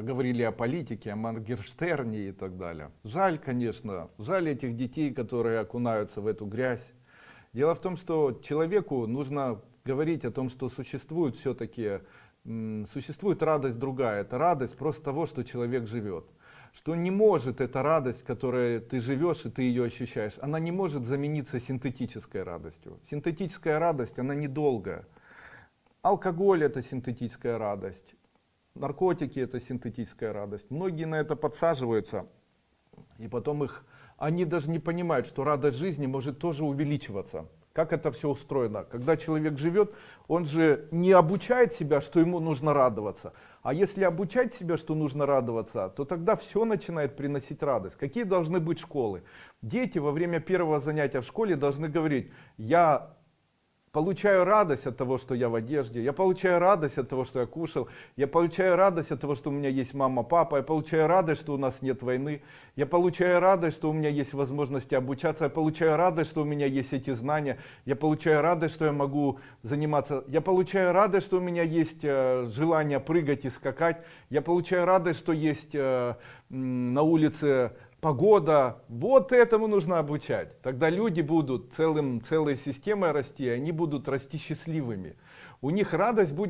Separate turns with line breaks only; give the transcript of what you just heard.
Поговорили о политике, о Моргенштерне и так далее. Жаль, конечно, жаль этих детей, которые окунаются в эту грязь. Дело в том, что человеку нужно говорить о том, что существует все-таки, существует радость другая. Это радость просто того, что человек живет. Что не может эта радость, которой ты живешь и ты ее ощущаешь, она не может замениться синтетической радостью. Синтетическая радость, она недолгая. Алкоголь это синтетическая радость наркотики это синтетическая радость. Многие на это подсаживаются, и потом их, они даже не понимают, что радость жизни может тоже увеличиваться. Как это все устроено? Когда человек живет, он же не обучает себя, что ему нужно радоваться. А если обучать себя, что нужно радоваться, то тогда все начинает приносить радость. Какие должны быть школы? Дети во время первого занятия в школе должны говорить, я получаю радость от того, что я в одежде, я получаю радость от того, что я кушал, я получаю радость от того, что у меня есть мама, папа, я получаю радость, что у нас нет войны, я получаю радость, что у меня есть возможности обучаться, я получаю радость, что у меня есть эти знания, я получаю радость, что я могу заниматься, я получаю радость, что у меня есть э, желание прыгать и скакать, я получаю радость, что есть э, на улице погода, вот этому нужно обучать. Тогда люди будут целым, целой системой расти, они будут расти счастливыми. У них радость будет